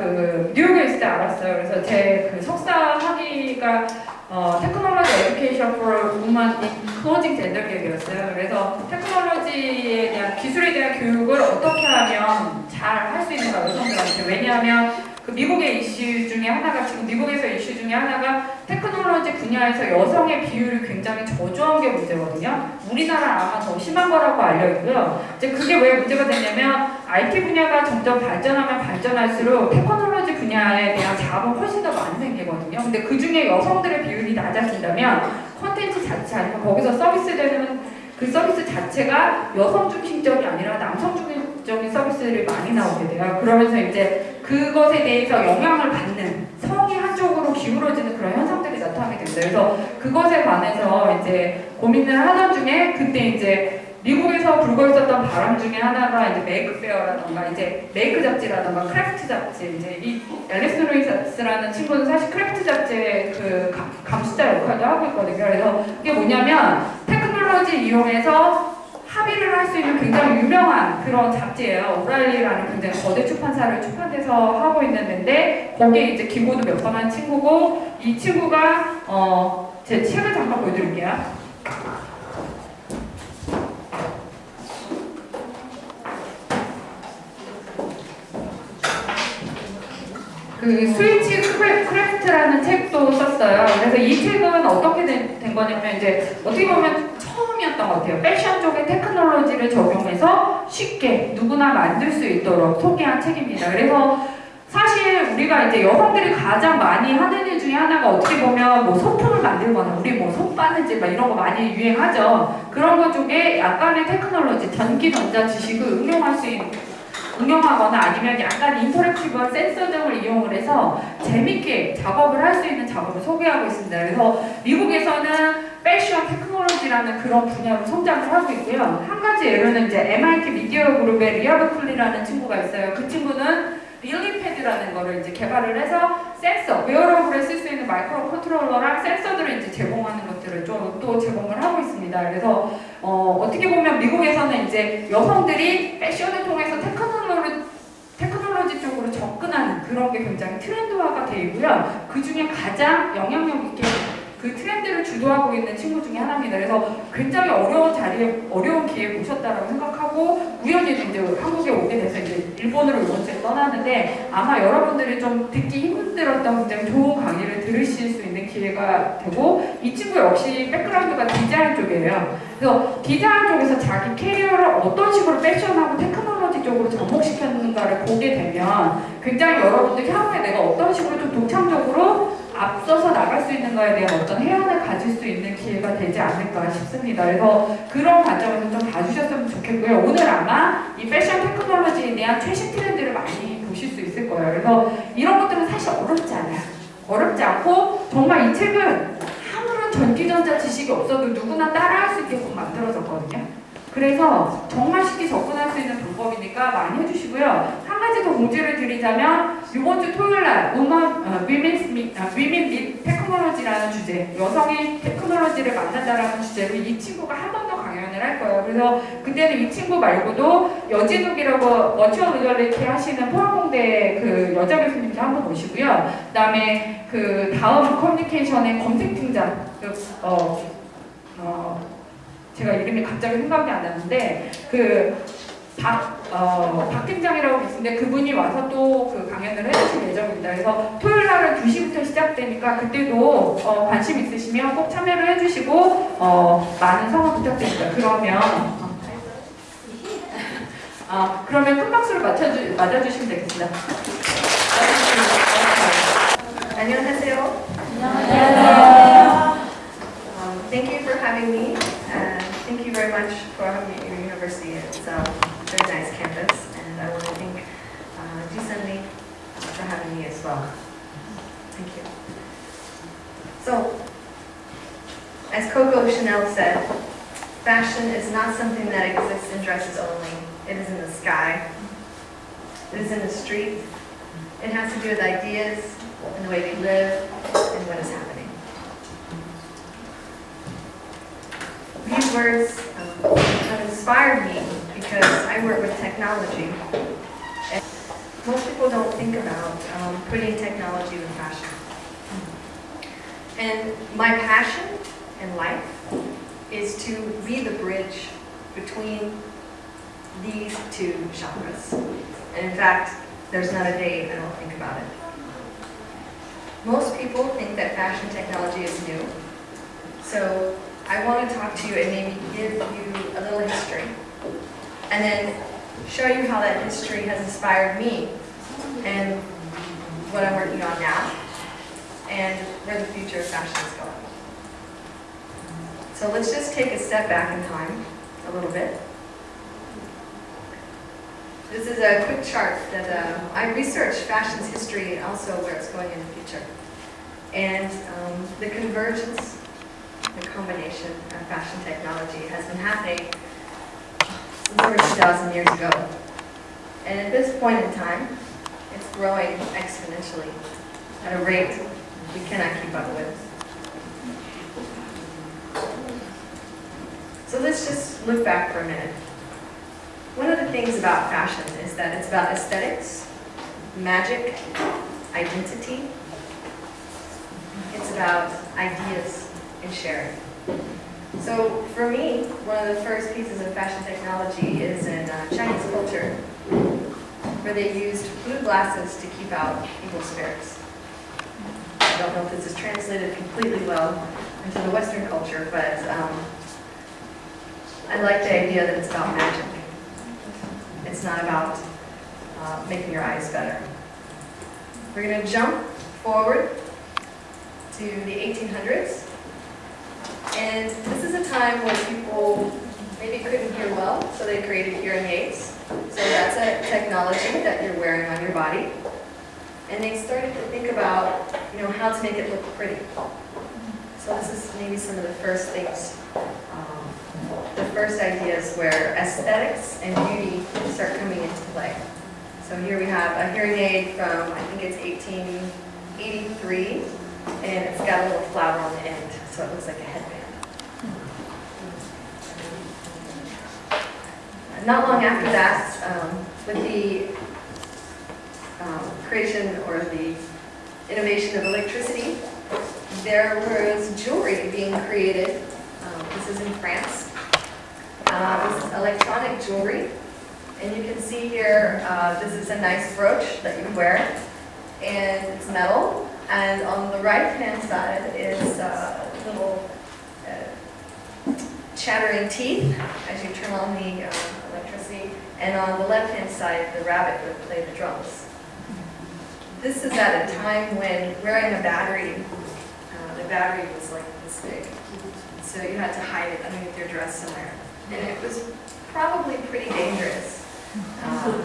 그 뉴욕에 있을 때 알았어요. 그래서 제 그 석사 학위가 어, 테크놀로지 에듀케이션 women in closing gender gap이었어요. 그래서 테크놀로지에 대한 기술에 대한 교육을 어떻게 하면 잘 할 수 있는가 여성들한테 왜냐하면 그 미국의 이슈 중에 하나가 지금 미국에서 이슈 중에 하나가 테크놀로지 분야에서 여성의 비율이 굉장히 저조한 게 문제거든요. 우리나라 아마 더 심한 거라고 알려 있고요. 이제 그게 왜 문제가 되냐면 IT 분야가 점점 발전하면 발전할수록 테크놀로지 분야에 대한 자본 훨씬 더 많이 생기거든요. 근데 그 중에 여성들의 비율이 낮아진다면 콘텐츠 자체 아니면 거기서 서비스되는 그 서비스 자체가 여성 중심적이 아니라 남성 중심 적인 서비스를 많이 나오게 돼요. 그러면서 이제 그것에 대해서 영향을 받는 성이 한쪽으로 기울어지는 그런 현상들이 나타나게 됩니다. 그래서 그것에 관해서 이제 고민을 하던 중에 그때 이제 미국에서 불고 있었던 바람 중에 하나가 이제 메이크 페어라던가 이제 메이크 잡지라던가 크래프트 잡지 이제 이 앨리스 루이스라는 친구는 사실 크래프트 잡지의 그 감- 감수자 역할도 하고 있거든요. 그래서 그게 뭐냐면 테크놀로지 이용해서 합의를 할 수 있는 굉장히 유명한 그런 잡지예요. 오랄리라는 굉장히 거대 출판사를 출판해서 하고 있는 데인데 거기에 이제 기고도 몇 번 한 친구고 이 친구가 어, 제 책을 잠깐 보여드릴게요. 그 스위치 크래- 크래프트라는 책도 썼어요. 그래서 이 책은 어떻게 된, 된 거냐면 이제 어떻게 보면 것 같아요. 패션 쪽에 테크놀로지를 적용해서 쉽게 누구나 만들 수 있도록 소개한 책입니다. 그래서 사실 우리가 이제 여성들이 가장 많이 하는 일 중에 하나가 어떻게 보면 뭐 소품을 만들거나 우리 뭐 손바느질 막 이런 거 많이 유행하죠. 그런 것 중에 약간의 테크놀로지, 전기 전자 지식을 응용할 수 있는 응용하거나 아니면 약간 인터랙티브한 센서 등을 이용을 해서 재밌게 작업을 할 수 있는 작업을 소개하고 있습니다. 그래서 미국에서는 패션 테크놀로지라는 그런 분야로 성장을 하고 있고요. 한 가지 예로는 이제 MIT 미디어 그룹의 리아브 클리라는 친구가 있어요. 그 친구는 릴리패드라는 거를 이제 개발을 해서 센서, 웨어러블에 쓸 수 있는 마이크로 컨트롤러랑 센서들을 이제 제공하는 것들을 좀 또 제공을 하고 있습니다. 그래서 어, 어떻게 보면 미국에서는 이제 여성들이 패션을 통해서 테크놀로지, 테크놀로지 쪽으로 접근하는 그런 게 굉장히 트렌드화가 되어 있고요. 그 중에 가장 영향력 있게 그 트렌드를 주도하고 있는 친구 중에 하나입니다. 그래서 굉장히 어려운 자리에 어려운 기회에 모셨다라고 생각하고 우연히 이제 한국에 오게 돼서 이제 일본으로 이번 주에 떠나는데 아마 여러분들이 좀 듣기 힘들었던 굉장히 좋은 강의를 들으실 수 있는 기회가 되고 이 친구 역시 백그라운드가 디자인 쪽이에요. 그래서 디자인 쪽에서 자기 캐리어를 어떤 식으로 패션하고 테크놀로지 쪽으로 접목시켰는가를 보게 되면 굉장히 여러분들 향후에 내가 어떤 식으로 좀 독창적으로 앞서서 나갈 수 있는 거에 대한 어떤 해안을 가질 수 있는 기회가 되지 않을까 싶습니다. 그래서 그런 관점에서 좀 봐주셨으면 좋겠고요. 오늘 아마 이 패션 테크놀로지에 대한 최신 트렌드를 많이 보실 수 있을 거예요. 그래서 이런 것들은 사실 어렵지 않아요. 어렵지 않고 정말 이 책은 아무런 전기전자 지식이 없어도 누구나 따라할 수 있게끔 만들어졌거든요. 그래서 정말 쉽게 접근할 수 있는 방법이니까 많이 해주시고요. 한 가지 더 공지를 드리자면 이번 주 토요일 날 우먼 어, 위민 및 아, 및 테크놀로지라는 주제 여성이 테크놀로지를 만난다라는 주제로 이 친구가 한 번 더 강연을 할 거예요. 그래서 그때는 이 친구 말고도 여진욱이라고 버추얼 리얼리티 하시는 포항공대 그 여자 교수님도 한 번 오시고요. 그다음에 그 다음 커뮤니케이션의 검색 팀장 그, 어, 어, 제가 이름이 갑자기 생각이 안 나는데 그 박, 어, 박 팀장이라고 계신데 그분이 와서 또 그 강연을 해주실 예정입니다. 그래서 토요일 날은 2시부터 시작되니까 그때도 어, 관심 있으시면 꼭 참여를 해주시고 어, 많은 성원 부탁드립니다. 그러면 어, 아, 그러면 큰 박수를 맞춰주, 맞아주시면 되겠습니다. 안녕하세요. Um, thank you for having me. Very much for having me at your university. It's a very nice campus, and I want to thank uh, Jisunli for having me as well. Thank you. So, as Coco Chanel said, fashion is not something that exists in dresses only. It is in the sky. It is in the street. It has to do with ideas and the way we live and what is happening. These words inspired me because I work with technology. And most people don't think about um, putting technology with fashion. And my passion in life is to be the bridge between these two genres. And in fact, there's not a day I don't think about it. Most people think that fashion technology is new. So I want to talk to you and maybe give you a little history. And then show you how that history has inspired me and what I'm working on now and where the future of fashion is going. So let's just take a step back in time a little bit. This is a quick chart that uh, I researched fashion's history and also where it's going in the future. And um, the convergence, the combination of fashion technology has been happening over 2,000 years ago. And at this point in time, it's growing exponentially at a rate we cannot keep up with. So let's just look back for a minute. One of the things about fashion is that it's about aesthetics, magic, identity. It's about ideas and sharing. So for me, one of the first pieces of fashion technology is in uh, Chinese culture, where they used blue glasses to keep out evil spirits. I don't know if this is translated completely well into the Western culture, but um, I like the idea that it's about magic. It's not about uh, making your eyes better. We're going to jump forward to the 1800s. And this is a time when people maybe couldn't hear well, so they created hearing aids. So that's a technology that you're wearing on your body. And they started to think about, you know, how to make it look pretty. So this is maybe some of the first things, um, the first ideas where aesthetics and beauty start coming into play. So here we have a hearing aid from, I think it's 1883, and it's got a little flower on the end, so it looks like a headband. Not long after that, um, with the um, creation or the innovation of electricity, there was jewelry being created. Um, this is in France. Uh, this is electronic jewelry. And you can see here, uh, this is a nice brooch that you wear. And it's metal. And on the right-hand side is uh, little uh, chattering teeth as you turn on the electricity. And on the left-hand side, the rabbit would play the drums. This is at a time when wearing a battery, uh, the battery was like this big. So you had to hide it underneath your dress somewhere. And it was probably pretty dangerous. Um,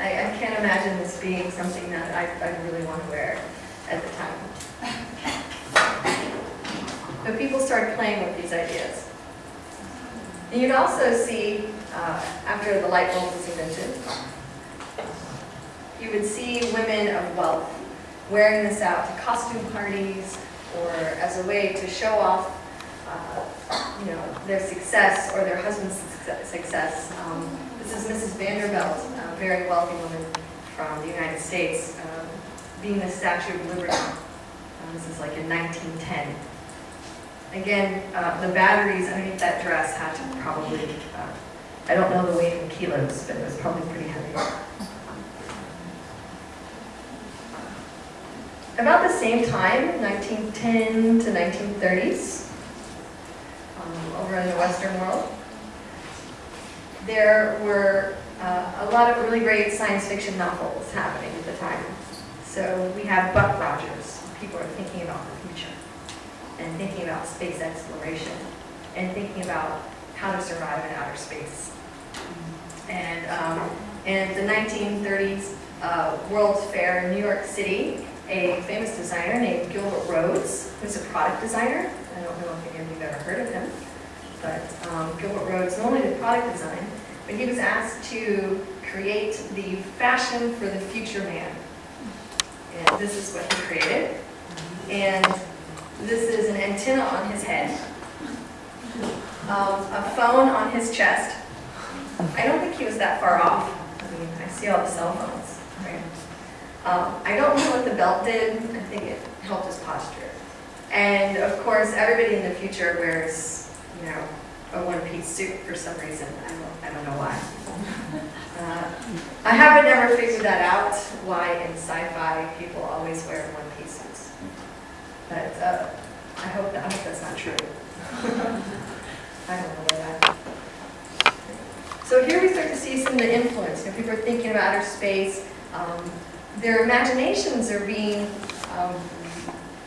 I, I can't imagine this being something that I, I really want to wear at the time. But people started playing with these ideas. And you'd also see, uh, after the light bulb was invented, you would see women of wealth wearing this out to costume parties or as a way to show off uh, you know, their success or their husband's success. Um, this is Mrs. Vanderbilt, a very wealthy woman from the United States, um, being the Statue of Liberty. Uh, this is like in 1910. Again, uh, the batteries underneath that dress had to probably, uh, I don't know the weight in kilos, but it was probably pretty heavy. About the same time, 1910 to 1930s, um, over in the Western world, there were uh, a lot of really great science fiction novels happening at the time. So we have Buck Rogers. People are thinking about and thinking about space exploration and thinking about how to survive in outer space. And um, in the 1930s uh, World's Fair in New York City, a famous designer named Gilbert Rhodes, who's a product designer. I don't know if any of you have ever heard of him, but um, Gilbert Rhodes not only did product design, but he was asked to create the fashion for the future man. And this is what he created. And this is an antenna on his head, um, a phone on his chest. I don't think he was that far off. I mean, I see all the cell phones, right? Um, I don't know what the belt did. I think it helped his posture. And of course, everybody in the future wears, you know, a one-piece suit for some reason. I don't, I don't know why. Uh, I haven't ever figured that out, why in sci-fi people always wear suits. But uh, I hope that, I hope that's not true. I don't know that. So here we start to see some of the influence. You know, people are thinking about outer space. Um, their imaginations are being um,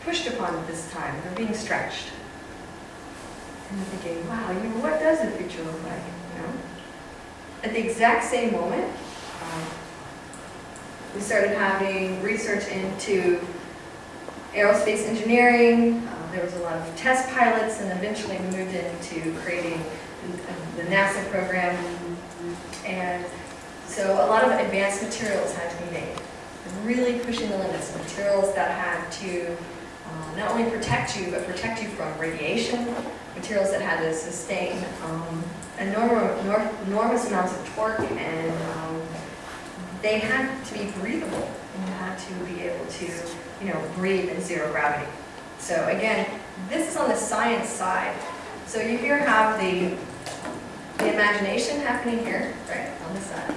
pushed upon at this time. They're being stretched. And they're thinking, wow, you know, what does the future look like? You know? At the exact same moment, um, we started having research into aerospace engineering. Uh, there was a lot of test pilots, and eventually we moved into creating the NASA program. And so a lot of advanced materials had to be made, really pushing the limits, materials that had to uh, not only protect you, but protect you from radiation, materials that had to sustain um, enormous, enormous amounts of torque, and um, they had to be breathable. You had to be able to, you know, breathe in zero gravity. So again, this is on the science side. So you here have the, the imagination happening here, right, on this side.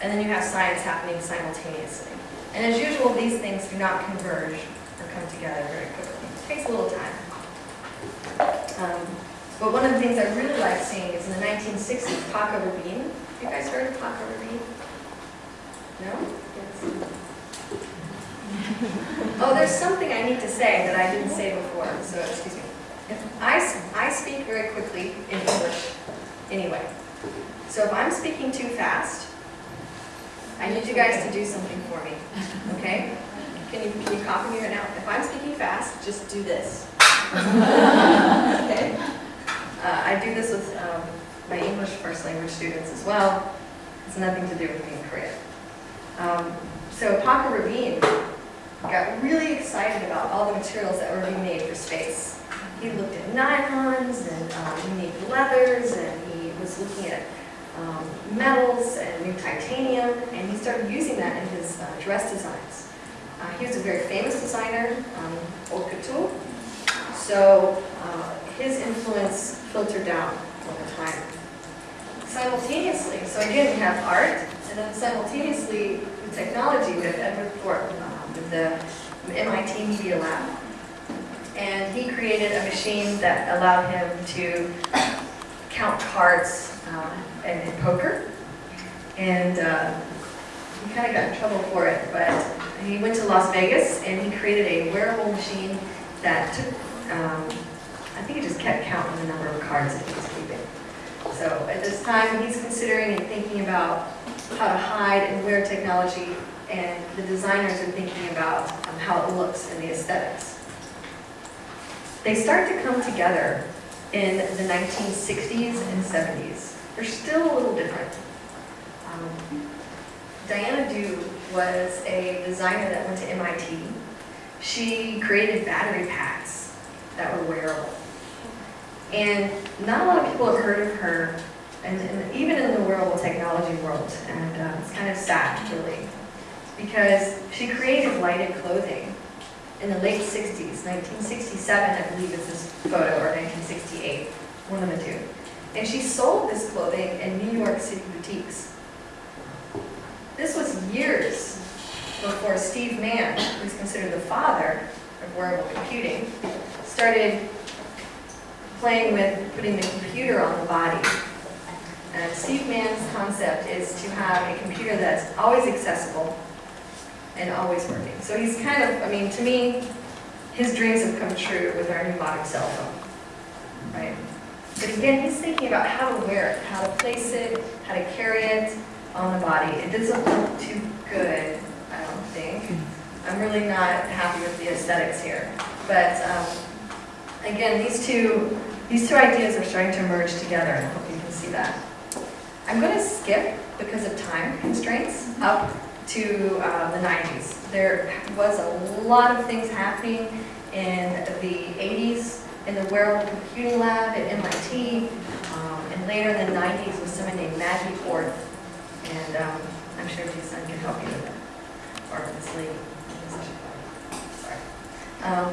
And then you have science happening simultaneously. And as usual, these things do not converge or come together very quickly. It takes a little time. Um, but one of the things I really like seeing is in the 1960s, Paco Rabanne. You guys heard of Paco Rabanne? No? Oh, there's something I need to say that I didn't say before, so excuse me. If I, I speak very quickly in English anyway. So if I'm speaking too fast, I need you guys to do something for me, okay? Can you, can you copy me right now? If I'm speaking fast, just do this. okay? Uh, I do this with um, my English first language students as well. It's nothing to do with being Korean. Um, so Paco Rabanne got really excited about all the materials that were being made for space. He looked at nylons and um, unique leathers, and he was looking at um, metals and new titanium, and he started using that in his uh, dress designs. Uh, he was a very famous designer, um, couture, so uh, his influence filtered down over time. Simultaneously, so again we have art, and then simultaneously the technology with Edward Thorp, the MIT Media Lab. And he created a machine that allowed him to count cards uh, poker. And uh, he kind of got in trouble for it, but he went to Las Vegas and he created a wearable machine that took, um, I think it just kept counting the number of cards that he was keeping. So at this time, he's considering and thinking about how to hide and wear technology, and the designers are thinking about um, how it looks and the aesthetics. They start to come together in the 1960s and 70s. They're still a little different. Um, Diana Dew was a designer that went to MIT. She created battery packs that were wearable. And not a lot of people have heard of her, and, and even in the wearable technology world, and uh, it's kind of sad, really, because she created lighted clothing in the late 60s, 1967, I believe is this photo, or 1968, one of the two. And she sold this clothing in New York City boutiques. This was years before Steve Mann, who's considered the father of wearable computing, started playing with putting the computer on the body. And Steve Mann's concept is to have a computer that's always accessible and always working. So he's kind of, I mean, to me, his dreams have come true with our new modern cell phone, right? But again, he's thinking about how to wear it, how to place it, how to carry it on the body. It doesn't look too good, I don't think. I'm really not happy with the aesthetics here. But um, again, these two, these two ideas are starting to merge together, I hope you can see that. I'm going to skip, because of time constraints, up to uh, the 90s. There was a lot of things happening in the 80s in the wearable computing lab at MIT, um, and later in the 90s with someone named Maggie Orth, and um, I'm sure Jason can help you with that. or misleading. Sorry. Um,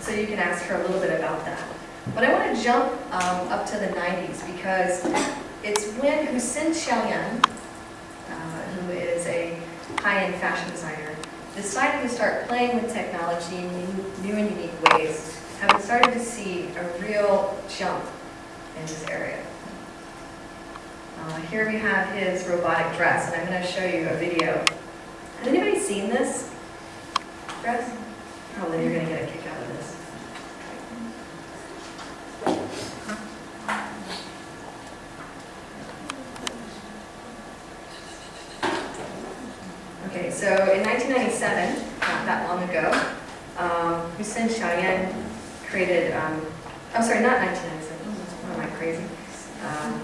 so you can ask her a little bit about that. But I want to jump um, up to the 90s because it's when Hussein Chalayan, high-end fashion designer, decided to start playing with technology in new, and unique ways, having started to see a real jump in this area. Uh, here we have his robotic dress, and I'm going to show you a video. Has anybody seen this dress? Then you're going to get a kick out of this. Okay, so in 1997, not that long ago, um, Hussein Chalayan created, um, oh, sorry, not 1997, what am I crazy? Um,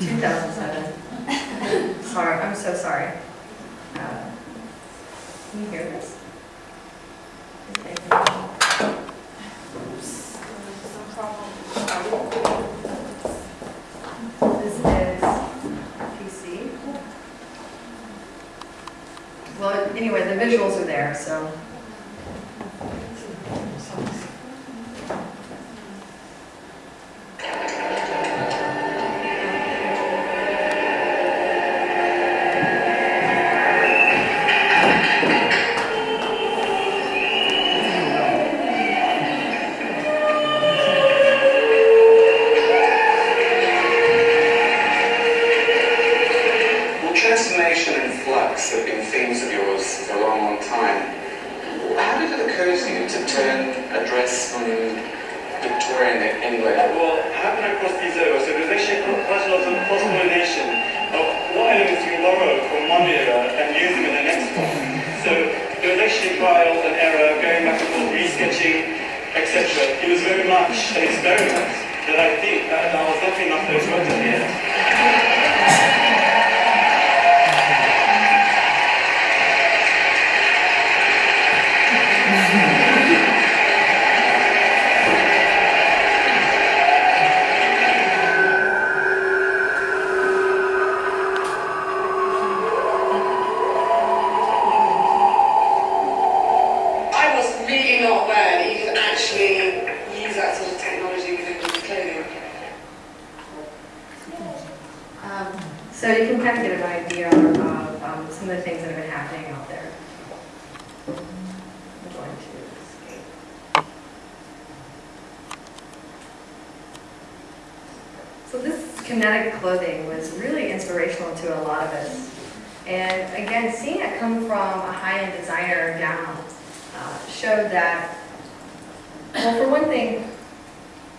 2007. Sorry, I'm so sorry. Uh, Can you hear. This is PC. Well, anyway, the visuals are there, so.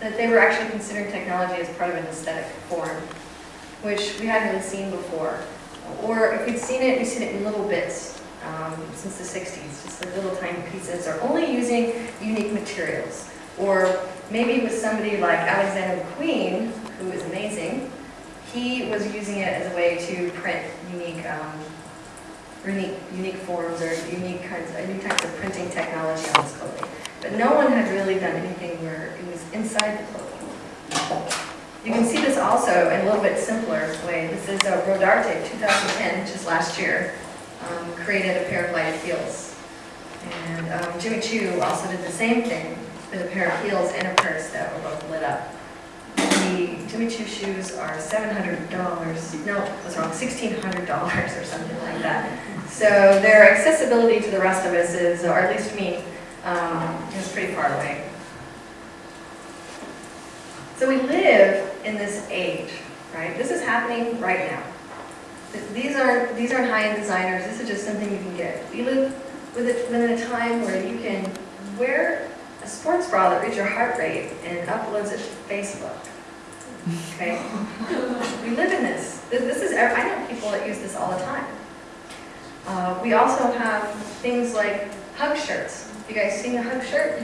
That they were actually considering technology as part of an aesthetic form which we hadn't really seen before. Or if we'd seen it, we'd seen it in little bits um, since the 60s, just little tiny pieces, or only using unique materials. Or maybe with somebody like Alexander McQueen, who is amazing, he was using it as a way to print unique, um, unique, unique forms or unique kinds, of, new types of printing technology on his clothing. But no one had really done anything where it was inside the clothing. You can see this also in a little bit simpler way. This is a Rodarte 2010, which is last year, um, created a pair of lighted heels. And um, Jimmy Choo also did the same thing with a pair of heels and a purse that were both lit up. The Jimmy Choo shoes are $700, no, I was wrong, $1,600 or something like that. So their accessibility to the rest of us is, or at least me, um, is pretty far away. So we live in this age, right? This is happening right now. These aren't, these aren't high-end designers, this is just something you can get. We live with within a time where you can wear a sports bra that reads your heart rate and uploads it to Facebook. Okay? We live in this. This this is, I know people that use this all the time. Uh, We also have things like hug shirts. You guys seen the hug shirt?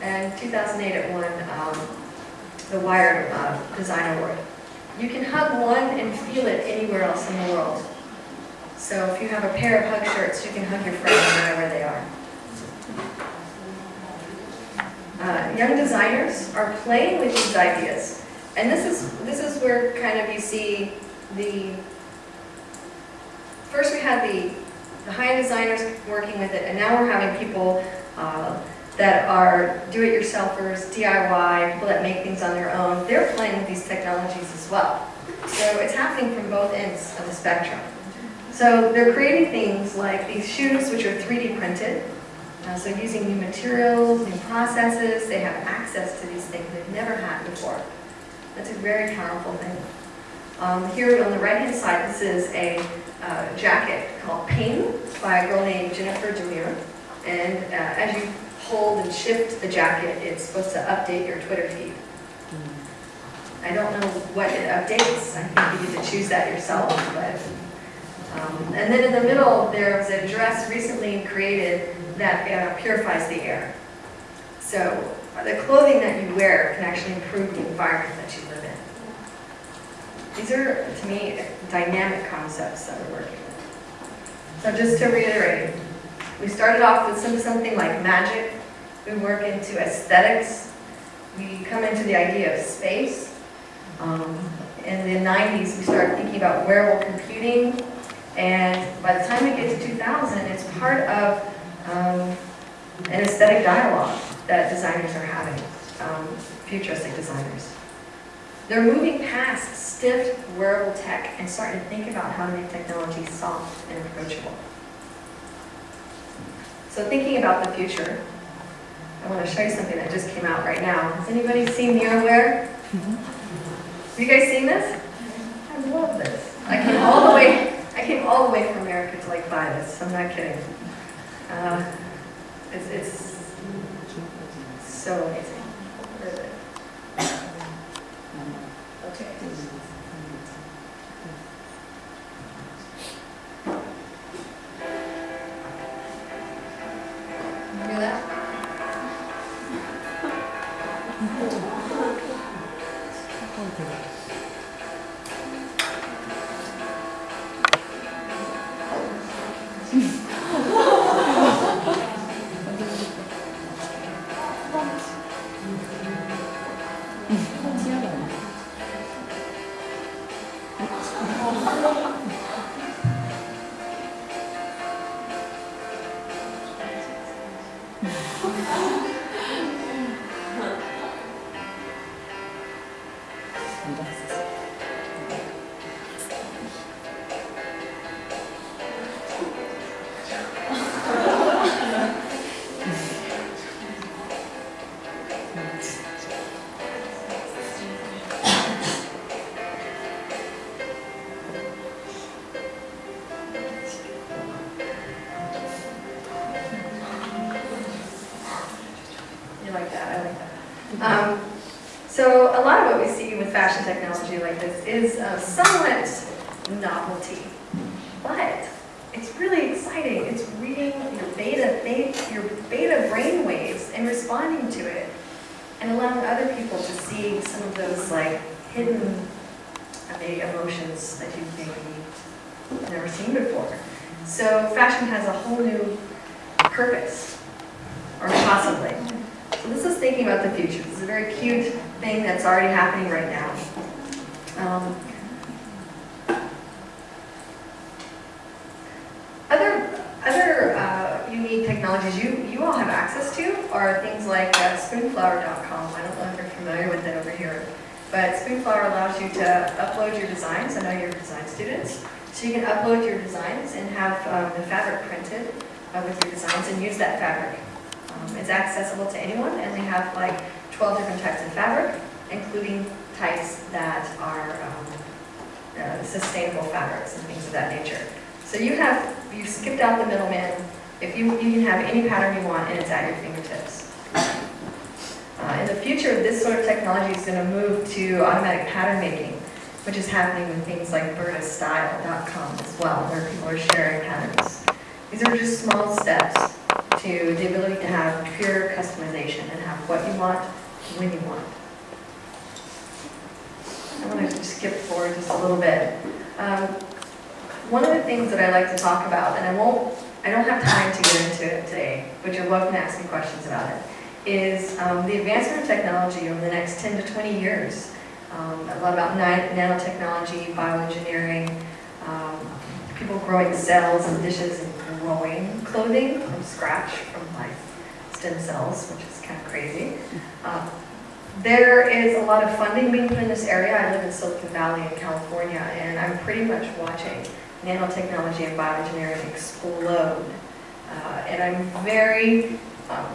And 2008 it won um, the Wired uh, Design Award. You can hug one and feel it anywhere else in the world. So if you have a pair of hug shirts, you can hug your friends no matter where they are. Uh, young designers are playing with these ideas. And this is, this is where kind of you see the, first we had the the high-end designers working with it, and now we're having people uh, that are do-it-yourselfers, DIY, people that make things on their own. They're playing with these technologies as well. So it's happening from both ends of the spectrum. So they're creating things like these shoes, which are 3D printed. Uh, so using new materials, new processes, they have access to these things they've never had before. That's a very powerful thing. Um, here on the right-hand side, this is a uh, jacket called Ping by a girl named Jennifer Darmour. And uh, as you hold and shift the jacket, it's supposed to update your Twitter feed. I don't know what it updates. I think you get to choose that yourself, but um, and then in the middle, there's a dress recently created that uh, purifies the air. So the clothing that you wear can actually improve the environment that you live in. These are, to me, dynamic concepts that we're working with. So just to reiterate, we started off with some, something like magic. We work into aesthetics. We come into the idea of space. Um, in the 90s, we start thinking about wearable computing. And by the time we get to 2000, it's part of um, an aesthetic dialogue that designers are having, um, futuristic designers. They're moving past stiff wearable tech and starting to think about how to make technology soft and approachable. So thinking about the future, I want to show you something that just came out right now. Has anybody seen Neurowear? Have you guys seen this? I love this. I came all the way, I came all the way from America to like buy this. I'm not kidding. Uh, it's, it's so amazing. Okay. So a lot of what we see with fashion technology like this is uh, somewhat novelty, but it's really exciting. It's reading your beta, your beta brain waves and responding to it and allowing other people to see some of those like hidden uh, maybe emotions that you've maybe never seen before. So fashion has a whole new purpose, or possibly. So this is thinking about the future. This is a very cute thing that's already happening right now. Um, other other uh, unique technologies you, you all have access to are things like uh, spoonflower.com. I don't know if you're familiar with it over here. But Spoonflower allows you to upload your designs. I know you're design students. So you can upload your designs and have um, the fabric printed uh, with your designs and use that fabric. Um, it's accessible to anyone, and they have like 12 different types of fabric, including types that are um, uh, sustainable fabrics and things of that nature. So you have, you've skipped out the middleman. If you, you can have any pattern you want, and it's at your fingertips. Uh, in the future, this sort of technology is going to move to automatic pattern making, which is happening with things like BurdaStyle.com as well, where people are sharing patterns. These are just small steps to the ability to have pure customization and have what you want, when you want. I want to skip forward just a little bit. Um, one of the things that I like to talk about, and I won't, I don't have time to get into it today, but you're welcome to ask me questions about it, is um, the advancement of technology over the next 10 to 20 years. Um, a lot about nanotechnology, bioengineering, um, people growing cells and dishes and, growing clothing from scratch from like stem cells, which is kind of crazy. Uh, There is a lot of funding being put in this area. I live in Silicon Valley in California, and I'm pretty much watching nanotechnology and bioengineering explode. Uh, And I'm very, um,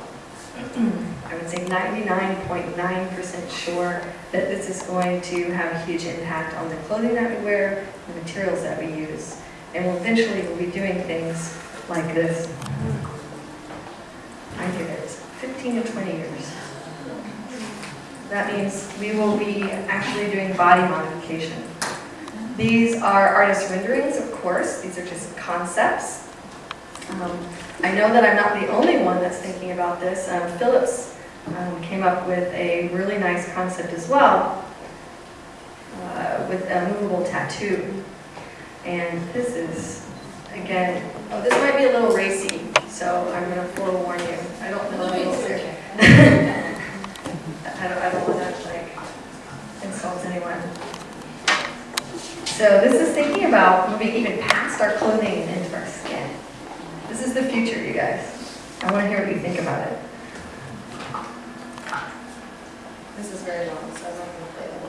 I would say 99.9% sure that this is going to have a huge impact on the clothing that we wear, the materials that we use. And we'll eventually we'll be doing things like this. I give it 15 to 20 years. That means we will be actually doing body modification. These are artist renderings, of course. These are just concepts. Um, I know that I'm not the only one that's thinking about this. Um, Philips um, came up with a really nice concept as well uh, with a movable tattoo. And this is, again, oh, this might be a little racy, so I'm going to forewarn you. I don't know. if it's- I don't, I don't want to like insult anyone. So this is thinking about moving even past our clothing and into our skin. This is the future, you guys. I want to hear what you think about it. This is very long, so I'm not going to play the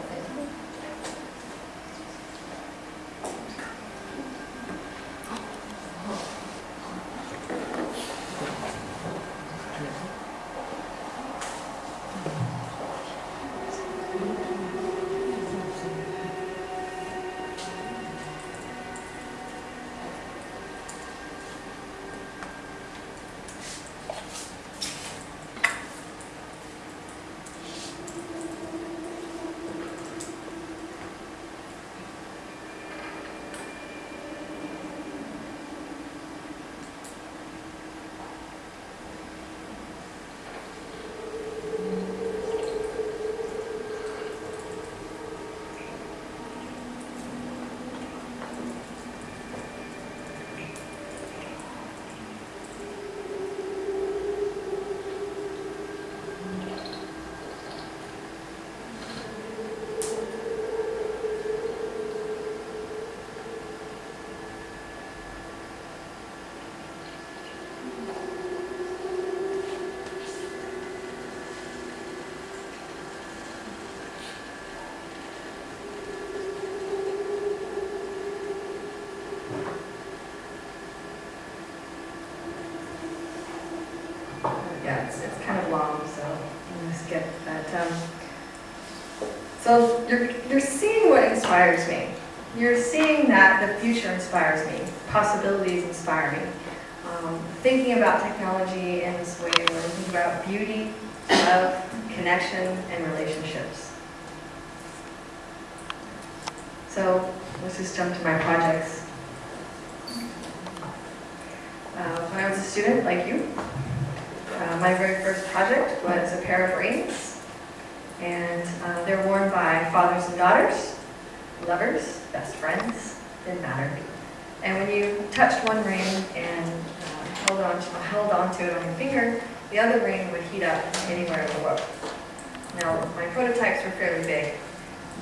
Yeah, it's, it's kind of long, so I'm gonna skip that. Um, so you're, you're seeing what inspires me. You're seeing that the future inspires me, possibilities inspire me. Um, thinking about technology in this way, we're thinking about beauty, love, connection, and relationships. So let's just jump to my projects. Uh, when I was a student, like you, uh, my very first project was a pair of rings, and uh, they're worn by fathers and daughters, lovers, best friends, didn't matter. And when you touched one ring and uh, held on to, held onto it on your finger, the other ring would heat up anywhere in the world. Now, my prototypes were fairly big,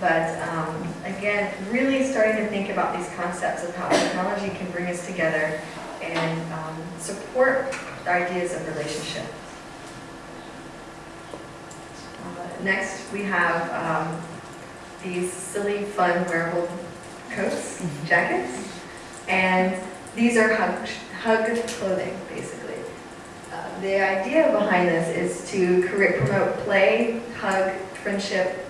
but um, again, really starting to think about these concepts of how technology can bring us together and um, support the ideas of relationship. Uh, Next, we have um, these silly, fun wearable coats, jackets, and these are hug, hug clothing, basically. Uh, The idea behind this is to create, promote play, hug, friendship.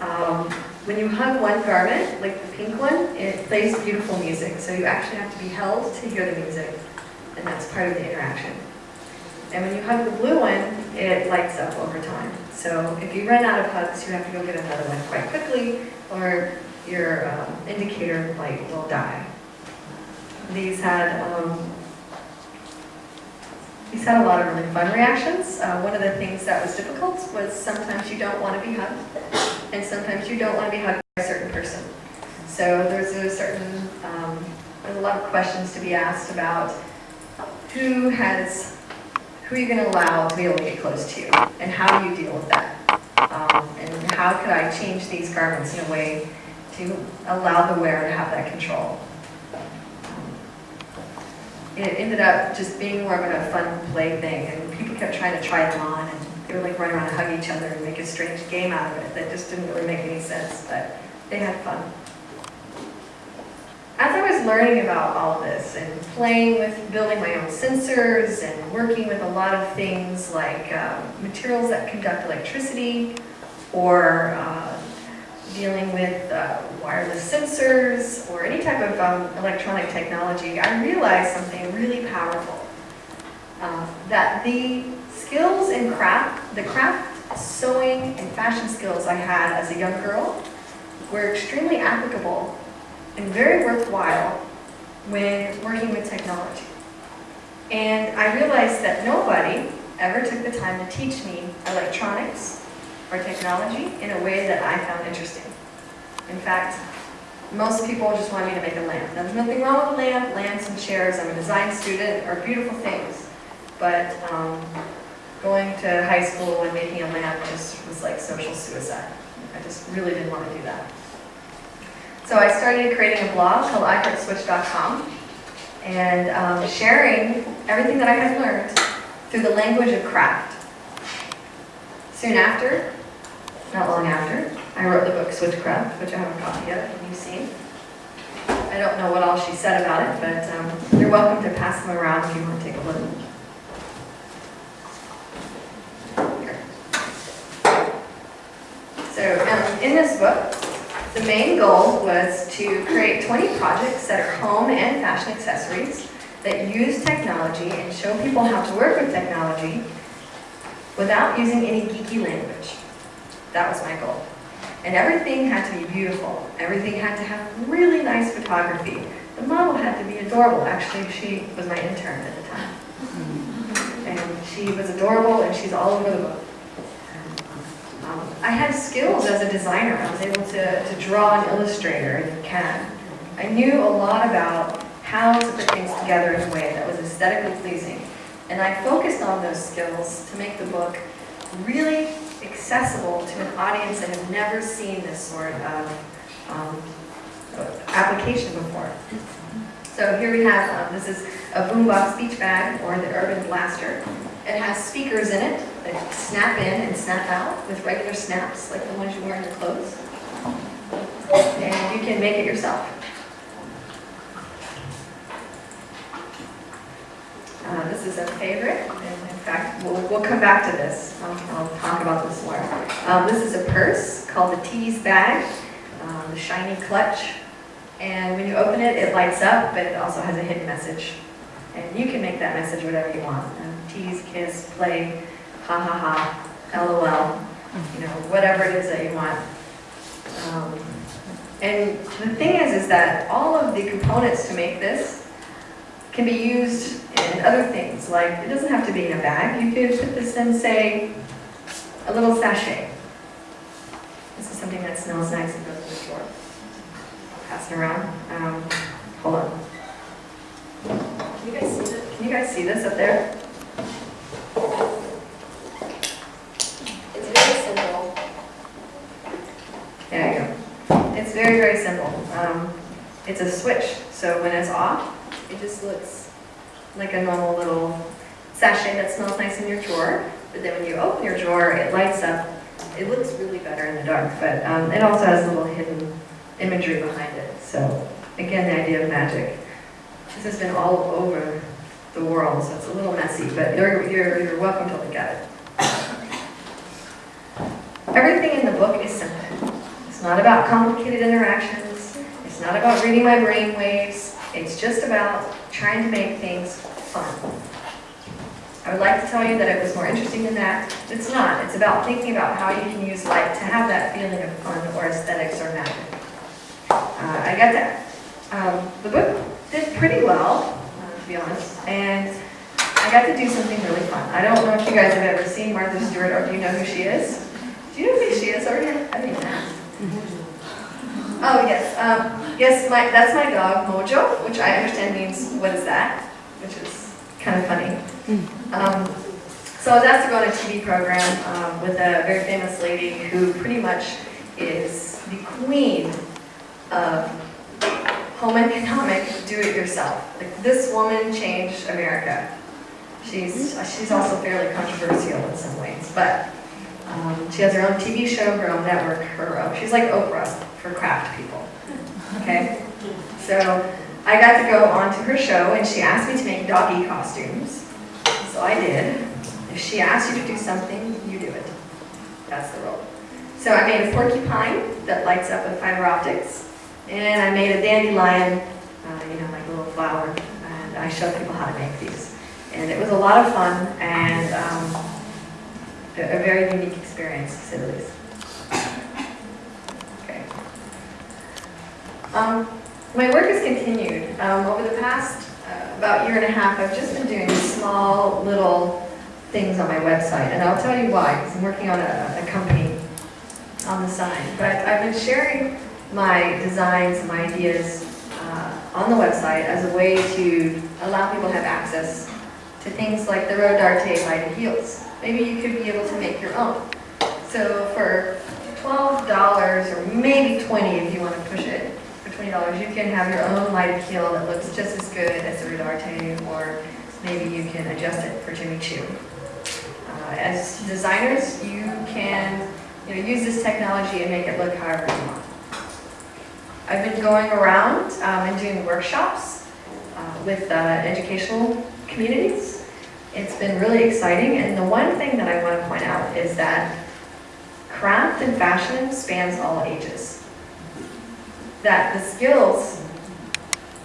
Um, When you hug one garment, like the pink one, it plays beautiful music, so you actually have to be held to hear the music, and that's part of the interaction. And when you hug the blue one, it lights up over time. So if you run out of hugs, you have to go get another one quite quickly, or your um, indicator light will die. These had um, these had a lot of really fun reactions. Uh, one of the things that was difficult was sometimes you don't want to be hugged, and sometimes you don't want to be hugged by a certain person. So there's a certain, um, there's a lot of questions to be asked about who has, who are you going to allow to be able to get close to you, and how do you deal with that? Um, and how could I change these garments in a way to allow the wearer to have that control? it ended up just being more of a fun play thing, and people kept trying to try them on, and they were like running around and hug each other and make a strange game out of it that just didn't really make any sense, but they had fun. I was learning about all this and playing with building my own sensors and working with a lot of things like um, materials that conduct electricity or uh, dealing with uh, wireless sensors or any type of um, electronic technology, I realized something really powerful. Uh, that the skills and craft, the craft, sewing, and fashion skills I had as a young girl were extremely applicable and very worthwhile when working with technology. And I realized that nobody ever took the time to teach me electronics or technology in a way that I found interesting. In fact, most people just want me to make a lamp. Now, there's nothing wrong with a lamp. Lamps and chairs, I'm a design student, are beautiful things. But um, going to high school and making a lamp just was like social suicide. I just really didn't want to do that. So I started creating a blog called iHeartSwitch.com and um, sharing everything that I had learned through the language of craft. Soon after, not long after, I wrote the book Switchcraft, which I haven't copy yet, and you've seen. I don't know what all she said about it, but um, you're welcome to pass them around if you want to take a look. Here. So um, in this book, the main goal was to create 20 projects that are home and fashion accessories that use technology and show people how to work with technology without using any geeky language. That was my goal. And everything had to be beautiful. Everything had to have really nice photography. The model had to be adorable. Actually, she was my intern at the time. And she was adorable and she's all over the book. Um, I had skills as a designer. I was able to, to draw in Illustrator and CAD. I knew a lot about how to put things together in a way that was aesthetically pleasing. And I focused on those skills to make the book really accessible to an audience that had never seen this sort of um, application before. So here we have, um, this is a boombox beach bag or the Urban Blaster. It has speakers in it that snap in and snap out with regular snaps like the ones you wear in your clothes. And you can make it yourself. Uh, this is a favorite, and in fact, we'll, we'll come back to this. I'll, I'll talk about this more. Um, this is a purse called the Tease bag, um, the shiny clutch. And when you open it, it lights up, but it also has a hidden message. And you can make that message whatever you want. Um, tease, kiss, play, ha ha ha, lol, you know, whatever it is that you want. Um, and the thing is, is that all of the components to make this can be used in other things. Like, it doesn't have to be in a bag. You could put this in, say, a little sachet. This is something that smells nice and goes in the floor. Pass it around. Um, hold on. Can you guys see this? Guys see this up there? It's very simple. There you go. It's very, very simple. Um, it's a switch, so when it's off, it just looks like a normal little sachet that smells nice in your drawer. But then when you open your drawer, it lights up. It looks really better in the dark, but um, it also has a little hidden imagery behind it. So again, the idea of magic. This has been all over the world, so it's a little messy, but you're, you're, you're welcome to look at it. Everything in the book is simple. It's not about complicated interactions. It's not about reading my brain waves. It's just about trying to make things fun. I would like to tell you that it was more interesting than that. It's not. It's about thinking about how you can use light to have that feeling of fun or aesthetics or magic. Uh, I got that. Um, the book did pretty well, be honest, and I got to do something really fun. I don't know if you guys have ever seen Martha Stewart or do you know who she is? Do you know who she is already? I didn't. Oh, yes. Um, yes, my, that's my dog, Mojo, which I understand means, what is that? Which is kind of funny. Um, so I was asked to go on a TV program um, with a very famous lady who pretty much is the queen of home economic do-it-yourself. Like this woman changed America. She's she's also fairly controversial in some ways, but um, she has her own TV show, her own network, her own. She's like Oprah for craft people. Okay, so I got to go onto her show, and she asked me to make doggy costumes. So I did. If she asks you to do something, you do it. That's the rule. So I made a porcupine that lights up with fiber optics, and I made a dandelion, uh, you know, like a little flower, and I showed people how to make these. And it was a lot of fun and um, a, a very unique experience, to say the least. Okay. Um, my work has continued. Um, over the past uh, about year and a half, I've just been doing small little things on my website, and I'll tell you why, because I'm working on a, a company on the side. But I've been sharing my designs and my ideas uh, on the website as a way to allow people to have access to things like the Rodarte lighted heels. Maybe you could be able to make your own. So for $12 or maybe 20 if you want to push it, for $20 you can have your own lighted heel that looks just as good as the Rodarte or maybe you can adjust it for Jimmy Choo. Uh, as designers, you can you know, use this technology and make it look however you want. I've been going around um, and doing workshops uh, with uh, educational communities. It's been really exciting, and the one thing that I want to point out is that craft and fashion spans all ages. That the skills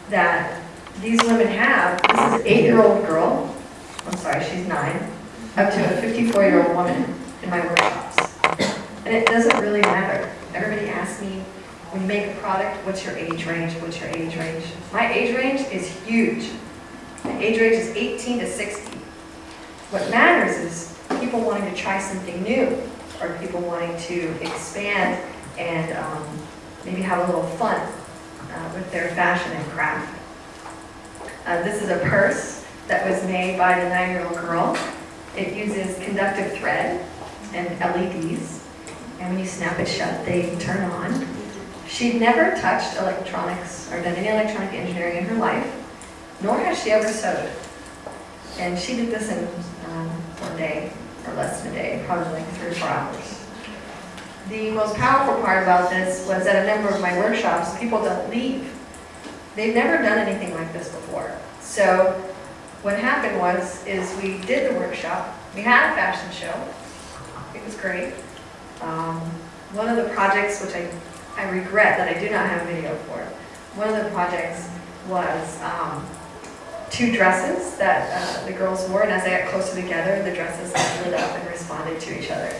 that these women have, this is an eight-year-old girl, I'm sorry, she's nine, up to a 54-year-old woman in my workshops. And it doesn't really matter. Everybody asks me, when you make a product, what's your age range, what's your age range? My age range is huge. My age range is 18 to 60. What matters is people wanting to try something new, or people wanting to expand and um, maybe have a little fun uh, with their fashion and craft. Uh, this is a purse that was made by the nine-year-old girl. It uses conductive thread and LEDs, and when you snap it shut, they turn on. She'd never touched electronics or done any electronic engineering in her life, nor has she ever sewed. And she did this in um, one day, or less than a day, probably like three or four hours. The most powerful part about this was that a number of my workshops, people don't leave. They've never done anything like this before. So what happened was, is we did the workshop, we had a fashion show, it was great. Um, one of the projects, which I, I regret that I do not have video for, one of the projects was um, two dresses that uh, the girls wore, and as they got closer together, the dresses lit up and responded to each other.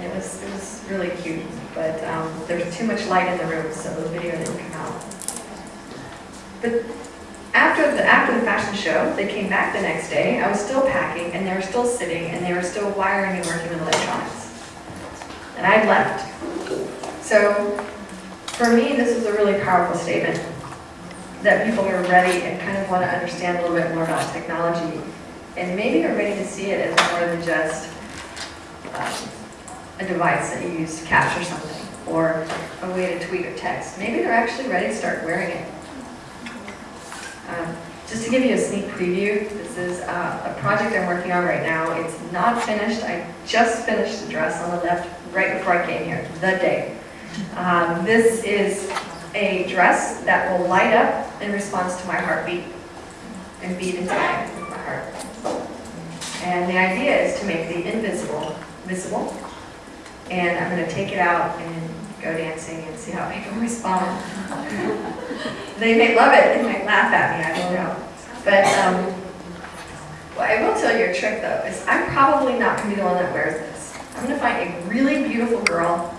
It was, it was really cute, but um, there was too much light in the room, so the video didn't come out. But after the, after the fashion show, they came back the next day, I was still packing, and they were still sitting, and they were still wiring and working with electronics. And I'd left. So, for me, this is a really powerful statement that people are ready and kind of want to understand a little bit more about technology, and maybe are ready to see it as more than just um, a device that you use to capture something, or a way to tweet or text. Maybe they're actually ready to start wearing it. Um, just to give you a sneak preview, this is uh, a project I'm working on right now. It's not finished. I just finished the dress on the left right before I came here, the day. Um, this is a dress that will light up in response to my heartbeat and beat into time with my heart. And the idea is to make the invisible visible. And I'm going to take it out and go dancing and see how people respond. they may love it, they might laugh at me, I don't know. But um, what I will tell you a trick though, is I'm probably not going to be the one that wears this. I'm going to find a really beautiful girl,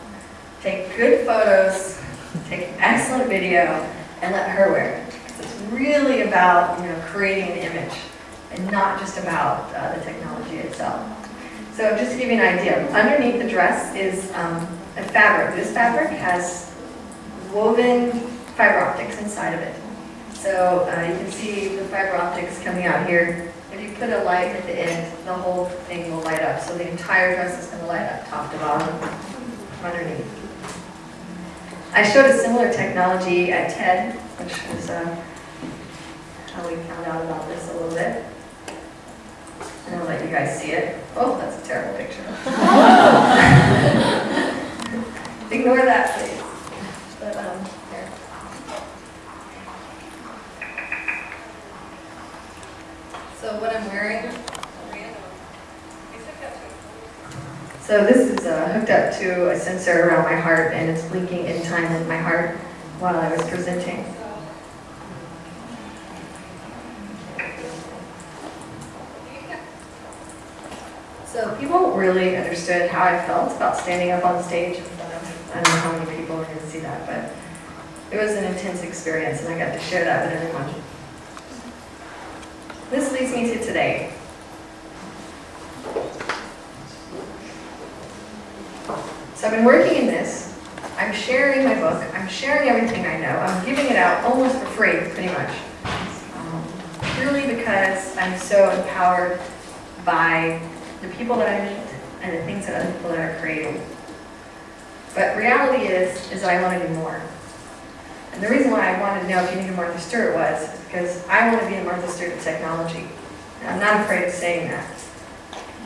take good photos, take excellent video, and let her wear it. It's really about you know creating an image, and not just about uh, the technology itself. So just to give you an idea, underneath the dress is um, a fabric. This fabric has woven fiber optics inside of it. So uh, you can see the fiber optics coming out here. If you put a light at the end, the whole thing will light up. So the entire dress is going to light up top to bottom underneath. I showed a similar technology at TED which is uh, how we found out about this a little bit. And I'll let you guys see it. Oh, that's a terrible picture. Ignore that, please. But, um. So what I'm wearing. So this is uh, hooked up to a sensor around my heart and it's blinking in time with my heart while I was presenting. So people really understood how I felt about standing up on stage I don't know how many people are going to see that, but it was an intense experience and I got to share that with everyone. This leads me to today. So I've been working in this. I'm sharing my book. I'm sharing everything I know. I'm giving it out almost for free, pretty much. Um, purely because I'm so empowered by the people that I meet and the things that other people that are creating. But reality is, is that I want to do more. And the reason why I wanted to know if you knew Martha Stewart was, because I want to be a Martha Stewart of technology. And I'm not afraid of saying that.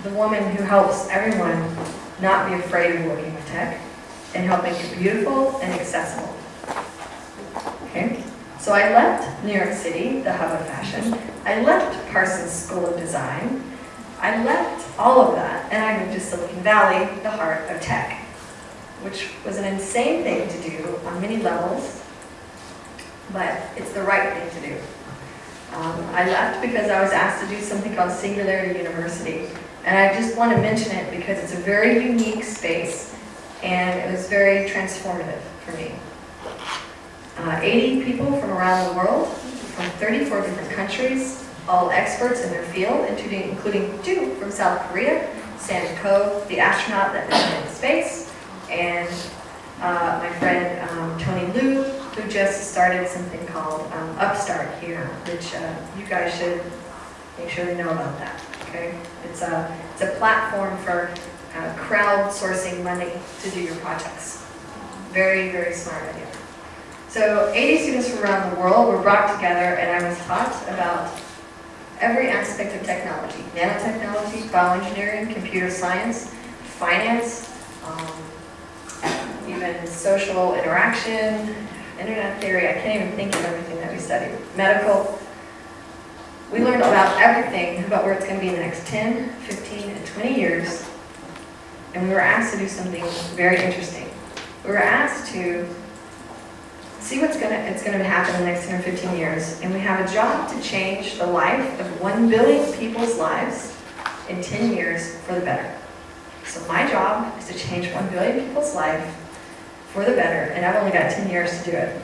The woman who helps everyone not be afraid of with tech and help make it beautiful and accessible. Okay? So I left New York City, the hub of fashion. I left Parsons School of Design. I left all of that and I moved to Silicon Valley, the heart of tech, which was an insane thing to do on many levels, but it's the right thing to do. Um, I left because I was asked to do something called Singularity University, and I just want to mention it because it's a very unique space and it was very transformative for me. Uh, 80 people from around the world, from 34 different countries, all experts in their field, including, including two from South Korea, Sam Coe, the astronaut that went into space, and uh, my friend um, Tony Liu, who just started something called um, Upstart here, which uh, you guys should make sure they know about that. Okay, it's a it's a platform for uh, crowdsourcing money to do your projects. Very very smart idea. So 80 students from around the world were brought together, and I was taught about every aspect of technology: nanotechnology, bioengineering, computer science, finance. Um, even social interaction, internet theory, I can't even think of everything that we studied. Medical. We learned about everything about where it's going to be in the next 10, 15, and 20 years. And we were asked to do something very interesting. We were asked to see what's going to, it's to happen in the next 10 or 15 years. And we have a job to change the life of 1 billion people's lives in 10 years for the better. So my job is to change 1 billion people's life for the better, and I've only got 10 years to do it.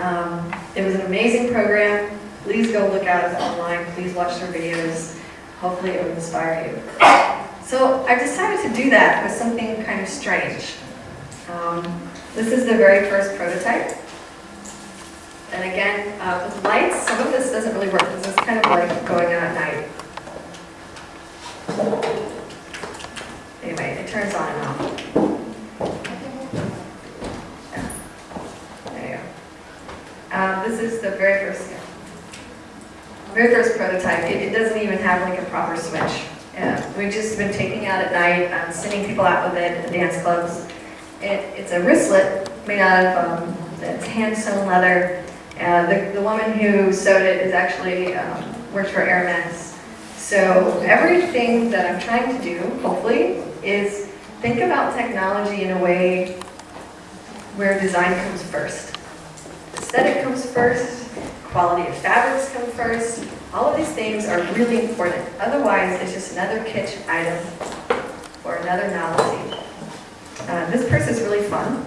Um, it was an amazing program. Please go look at it online. Please watch their videos. Hopefully it will inspire you. So I decided to do that with something kind of strange. Um, this is the very first prototype. And again, uh, with lights, some of this doesn't really work. because it's kind of like going out at night. Anyway, it turns on and off. There you go. Um, this is the very first, very first prototype. It, it doesn't even have like a proper switch. Yeah, we've just been taking out at night, um, sending people out with it at the dance clubs. It, it's a wristlet made out of um, it's hand sewn leather. Uh, the, the woman who sewed it is actually um, works for Hermes. So everything that I'm trying to do, hopefully, is think about technology in a way where design comes first. Aesthetic comes first, quality of fabrics come first. All of these things are really important. Otherwise, it's just another kitsch item or another novelty. Uh, this purse is really fun.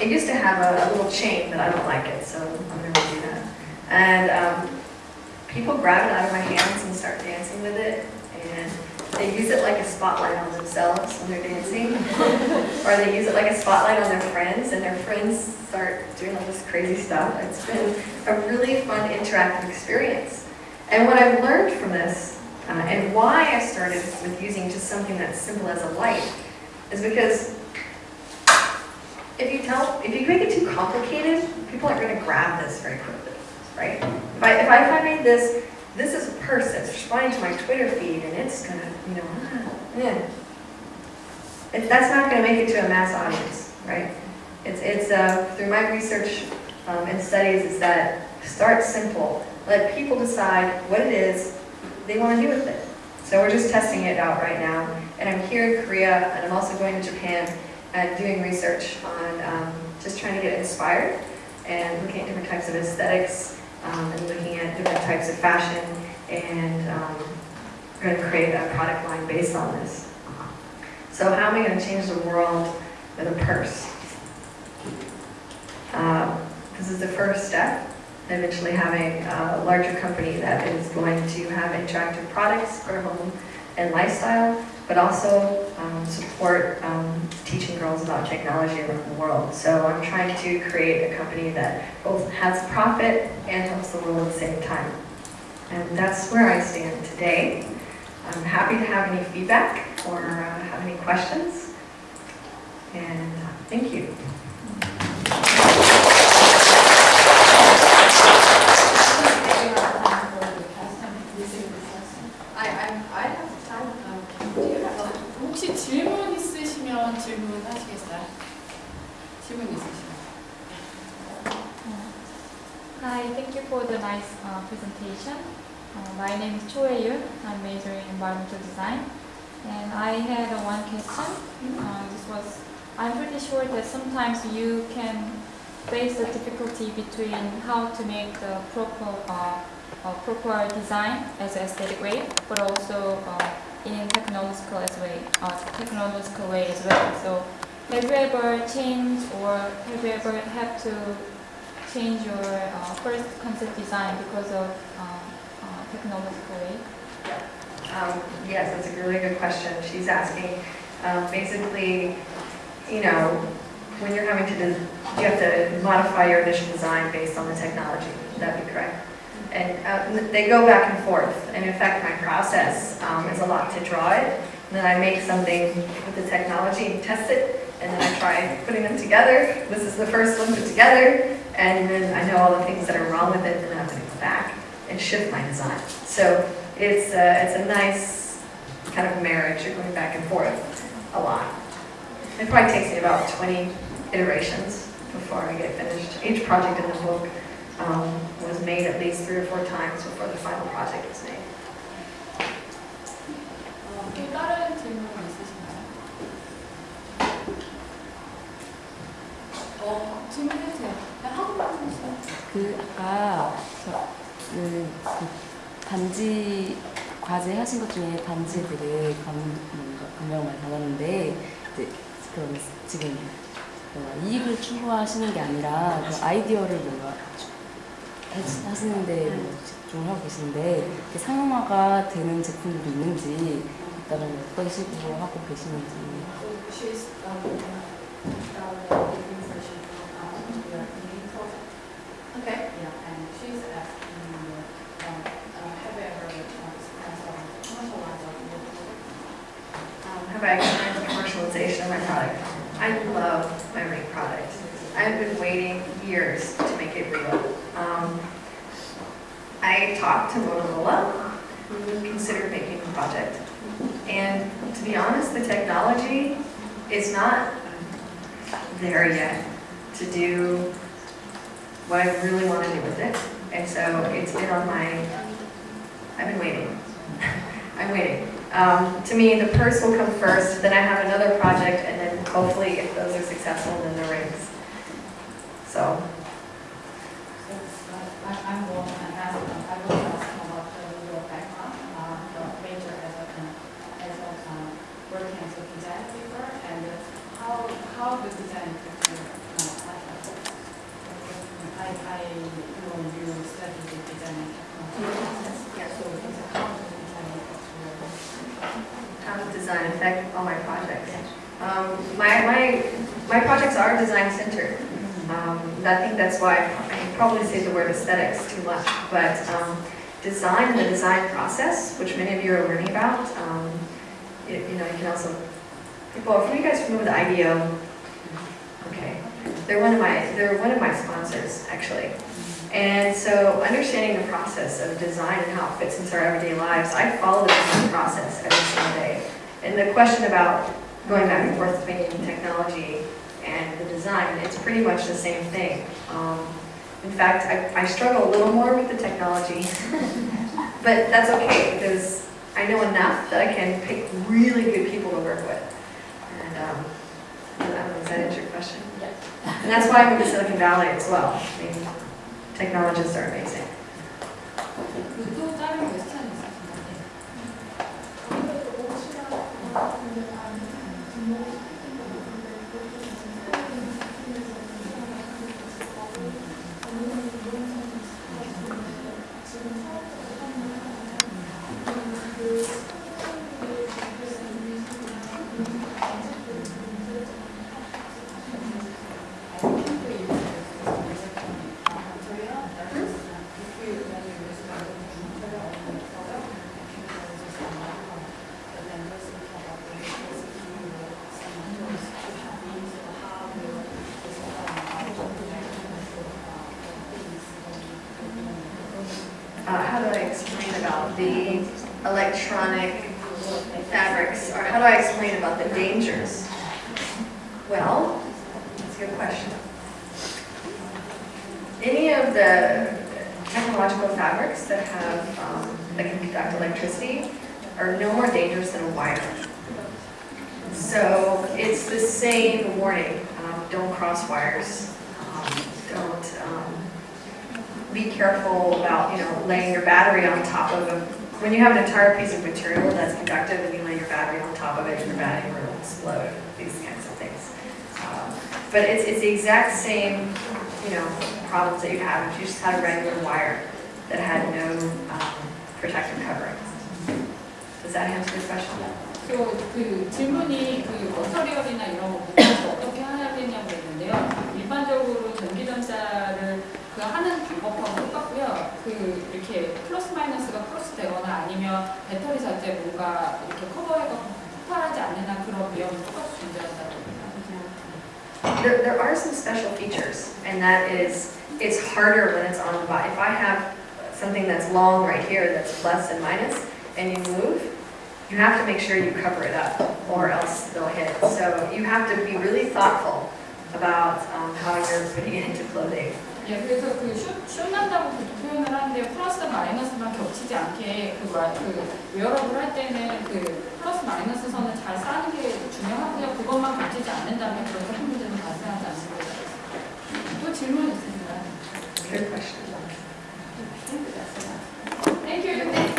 It used to have a, a, little chain, but I don't like it, so I'm going to do that. And um, people grab it out of my hands and start dancing with it, and they use it like a spotlight on themselves when they're dancing, or they use it like a spotlight on their friends, and their friends start doing all this crazy stuff. It's been a really fun interactive experience. And what I've learned from this, uh, and why I started with using just something that's simple as a light, is because if you tell, if you make it too complicated, people aren't gonna grab this very quickly, right? If I, if I, if I made this, this is a that's responding to my Twitter feed and it's gonna, you know, ah, yeah. It, that's not gonna make it to a mass audience, right? It's, it's, uh, through my research, um, and studies is that start simple. Let people decide what it is they wanna do with it. So we're just testing it out right now. And I'm here in Korea and I'm also going to Japan and doing research on um, just trying to get inspired and looking at different types of aesthetics um, and looking at different types of fashion and um, going to create a product line based on this. So how am I going to change the world with a purse? Um, this is the first step. Eventually having a larger company that is going to have interactive products for home and lifestyle, but also um, support um, teaching girls about technology around the world. So I'm trying to create a company that both has profit and helps the world at the same time. And that's where I stand today. I'm happy to have any feedback or uh, have any questions. And uh, thank you. 질문 있으시면. Hi, thank you for the nice uh, presentation. Uh, my name is Cho Yoon. I'm majoring in environmental design. And I had uh, one question. Uh, this was, I'm pretty sure that sometimes you can face the difficulty between how to make the proper, uh, uh, proper design as an aesthetic way, but also uh, in technological as way, uh, technological way as well. So have you ever changed or have you ever had to change your uh, first concept design because of um, uh, way? Um, yes, that's a really good question. She's asking, um, basically, you know, when you're having to, you have to modify your initial design based on the technology. Would that be correct? And uh, they go back and forth. And in fact, my process um, is a lot to draw it. And then I make something with the technology and test it. And then I try putting them together. This is the first one put together. And then I know all the things that are wrong with it. And then I have to go back and shift my design. So it's a, it's a nice kind of marriage. You're going back and forth a lot. It probably takes me about 20 iterations before I get finished. Each project in the book um, was made at least three or four times before the final project was made. 어, 질문해주세요. 그냥 한국말 해주세요. 그 아까 저, 그, 그 반지 과제 하신 것 중에 반지들을 감, 뭔가 감명을 많이 받았는데 이제 그럼 지금 이익을 추구하시는 게 아니라 그 아이디어를 뭔가 하- 하시는데 뭐 집중을 하고 계신데 상용화가 되는 제품들도 있는지 일단은 어떤 식으로 하고 계시는지 Um, uh, have ever Um, have I experienced commercialization of my product? I love my ring product. I've been waiting years to make it real. Um, I talked to Motorola, who considered making the project. And to be honest, the technology is not there yet to do what I really want to do with it. And so it's been on my, I've been waiting. I'm waiting. Um, to me, the purse will come first, then I have another project, and then hopefully, if those are successful, then the rings. So, So, uh, I- I'm going to ask, uh, I will ask about uh, your background, uh, your major as a, uh, as a, uh, working as a design paper, and how, how the design affects your, uh, life. I, I, know you study the design and technology process, Yeah. so it's a how the design affects your how does design affect all my projects? Um, my, my, my are design center. Um, I think that's why I probably say the word aesthetics too much, but um, design and the design process, which many of you are learning about, um, you, you know, you can also, people, if you guys familiar with IDEO, okay, they're one of my they're one of my sponsors actually. And so understanding the process of design and how it fits into our everyday lives, I follow the design process every single day. And the question about going back and forth between technology design, it's pretty much the same thing. Um, in fact, I, I struggle a little more with the technology, but that's okay because I know enough that I can pick really good people to work with. And um, I don't know, does that answer your question? And that's why I moved to Silicon Valley as well. I mean, technologists are amazing. Electricity are no more dangerous than a wire. So it's the same warning, um, don't cross wires, um, don't, um, be careful about, you know, laying your battery on top of a, when you have an entire piece of material that's conductive and you lay your battery on top of it, your battery will explode, these kinds of things. Um, But it's, it's the exact same, you know, problems that you have if you just had a regular wire that had no um, protective covering. Does that answer your question? 또그 질문이 그 머터리얼이나 이런 거 어떻게 해야 되냐고 했는데요. 일반적으로 전기전자를 그 하는 방법하고 똑같고요. 그 이렇게 플러스 마이너스가 플러스 되거나 아니면 배터리 자체 뭔가 이렇게 커버해서 폭발하지 않는 한 그런 위험이 똑같이 존재한다고. There, there are some special features, and that is, it's harder when it's on the body. If I have something that's long right here that's plus and minus, and you move, you have to make sure you cover it up, or else they'll hit. So you have to be really thoughtful about um, how you're putting it into clothing. 예, 그래서 그 슛, 슛 난다고 그렇게 표현을 하는데 플러스 마이너스만 겹치지 않게 그, 와- 그 웨어러블 할 때는 그 플러스 마이너스 선을 잘 싸는 게 중요하고요. 그것만 겹치지 않는다면 그런 큰 문제는 발생하지 않습니다. 또 질문 있으신가요? Good question. Thank you. Thank you.